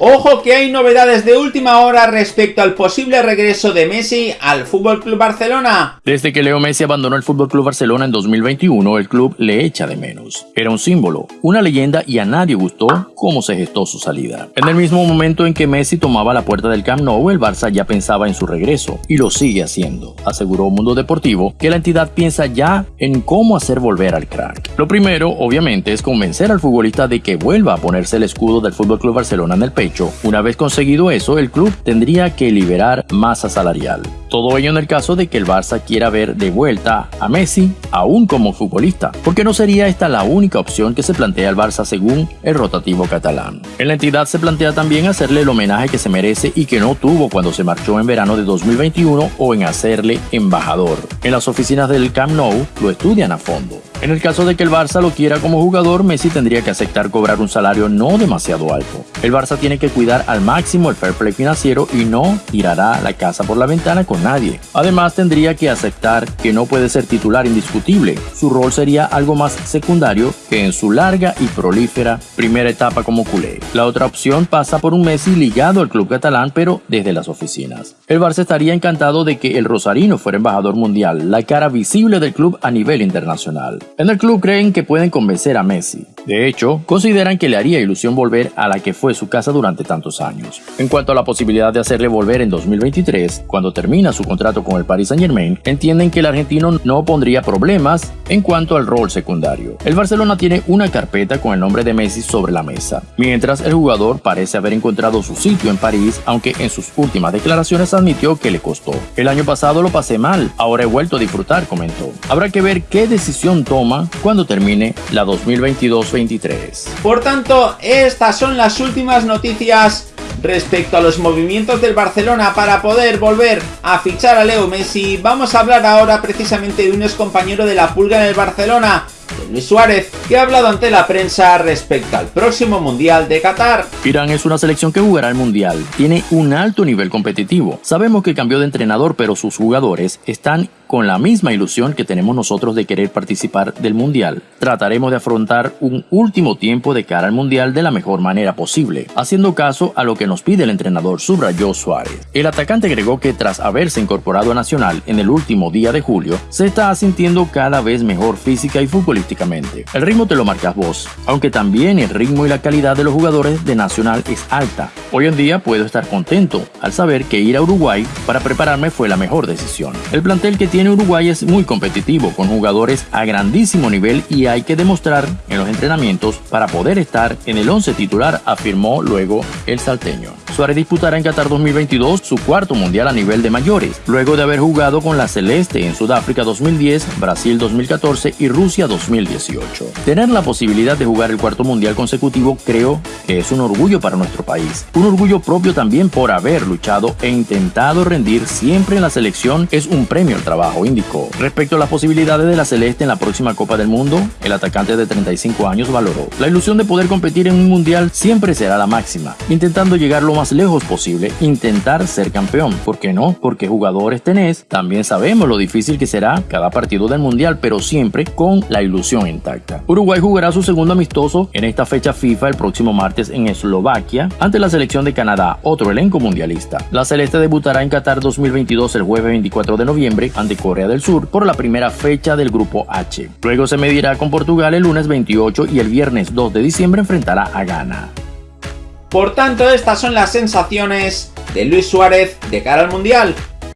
Ojo que hay novedades de última hora respecto al posible regreso de Messi al Club Barcelona. Desde que Leo Messi abandonó el Club Barcelona en 2021, el club le echa de menos. Era un símbolo, una leyenda y a nadie gustó cómo se gestó su salida. En el mismo momento en que Messi tomaba la puerta del Camp Nou, el Barça ya pensaba en su regreso y lo sigue haciendo. Aseguró Mundo Deportivo que la entidad piensa ya en cómo hacer volver al crack. Lo primero, obviamente, es convencer al futbolista de que vuelva a ponerse el escudo del Club Barcelona en el pecho una vez conseguido eso, el club tendría que liberar masa salarial. Todo ello en el caso de que el Barça quiera ver de vuelta a Messi, aún como futbolista, porque no sería esta la única opción que se plantea el Barça según el rotativo catalán. En la entidad se plantea también hacerle el homenaje que se merece y que no tuvo cuando se marchó en verano de 2021 o en hacerle embajador. En las oficinas del Camp Nou lo estudian a fondo. En el caso de que el Barça lo quiera como jugador, Messi tendría que aceptar cobrar un salario no demasiado alto. El Barça tiene que cuidar al máximo el fair play financiero y no tirará la casa por la ventana con nadie. Además, tendría que aceptar que no puede ser titular indiscutible. Su rol sería algo más secundario que en su larga y prolífera primera etapa como culé. La otra opción pasa por un Messi ligado al club catalán, pero desde las oficinas. El Barça estaría encantado de que el Rosarino fuera embajador mundial, la cara visible del club a nivel internacional. En el club creen que pueden convencer a Messi. De hecho, consideran que le haría ilusión volver a la que fue su casa durante tantos años. En cuanto a la posibilidad de hacerle volver en 2023, cuando termina su contrato con el Paris Saint Germain, entienden que el argentino no pondría problemas en cuanto al rol secundario. El Barcelona tiene una carpeta con el nombre de Messi sobre la mesa, mientras el jugador parece haber encontrado su sitio en París, aunque en sus últimas declaraciones admitió que le costó. El año pasado lo pasé mal, ahora he vuelto a disfrutar, comentó. Habrá que ver qué decisión toma cuando termine la 2022-23. Por tanto, estas son las últimas noticias respecto a los movimientos del Barcelona para poder volver a fichar a Leo Messi. Vamos a hablar ahora precisamente de un ex compañero de la pulga en el Barcelona, Luis Suárez, que ha hablado ante la prensa respecto al próximo Mundial de Qatar. Irán es una selección que jugará el Mundial. Tiene un alto nivel competitivo. Sabemos que cambió de entrenador, pero sus jugadores están con la misma ilusión que tenemos nosotros de querer participar del Mundial. Trataremos de afrontar un último tiempo de cara al Mundial de la mejor manera posible, haciendo caso a lo que nos pide el entrenador, subrayó Suárez. El atacante agregó que tras haberse incorporado a Nacional en el último día de julio, se está sintiendo cada vez mejor física y futbolísticamente. El ritmo te lo marcas vos, aunque también el ritmo y la calidad de los jugadores de Nacional es alta. Hoy en día puedo estar contento al saber que ir a Uruguay para prepararme fue la mejor decisión. El plantel que tiene tiene Uruguay es muy competitivo, con jugadores a grandísimo nivel y hay que demostrar en los entrenamientos para poder estar en el 11 titular, afirmó luego el salteño. Suárez disputará en Qatar 2022 su cuarto mundial a nivel de mayores, luego de haber jugado con la Celeste en Sudáfrica 2010, Brasil 2014 y Rusia 2018. Tener la posibilidad de jugar el cuarto mundial consecutivo creo que es un orgullo para nuestro país. Un orgullo propio también por haber luchado e intentado rendir siempre en la selección es un premio al trabajo indicó. Respecto a las posibilidades de la Celeste en la próxima Copa del Mundo, el atacante de 35 años valoró. La ilusión de poder competir en un mundial siempre será la máxima, intentando llegar lo lejos posible, intentar ser campeón. ¿Por qué no? Porque jugadores tenés, también sabemos lo difícil que será cada partido del mundial, pero siempre con la ilusión intacta. Uruguay jugará su segundo amistoso en esta fecha FIFA el próximo martes en Eslovaquia ante la selección de Canadá, otro elenco mundialista. La Celeste debutará en Qatar 2022 el jueves 24 de noviembre ante Corea del Sur por la primera fecha del Grupo H. Luego se medirá con Portugal el lunes 28 y el viernes 2 de diciembre enfrentará a Ghana. Por tanto, estas son las sensaciones de Luis Suárez de cara al Mundial.